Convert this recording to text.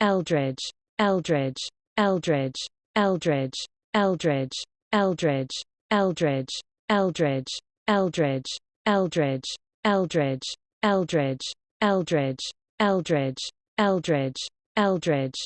Eldridge, Eldridge, Eldridge, Eldridge, Eldridge, Eldridge, Eldridge, Eldridge, Eldridge, Eldridge, Eldridge, Eldridge, Eldridge, Eldridge, Eldridge, Eldridge,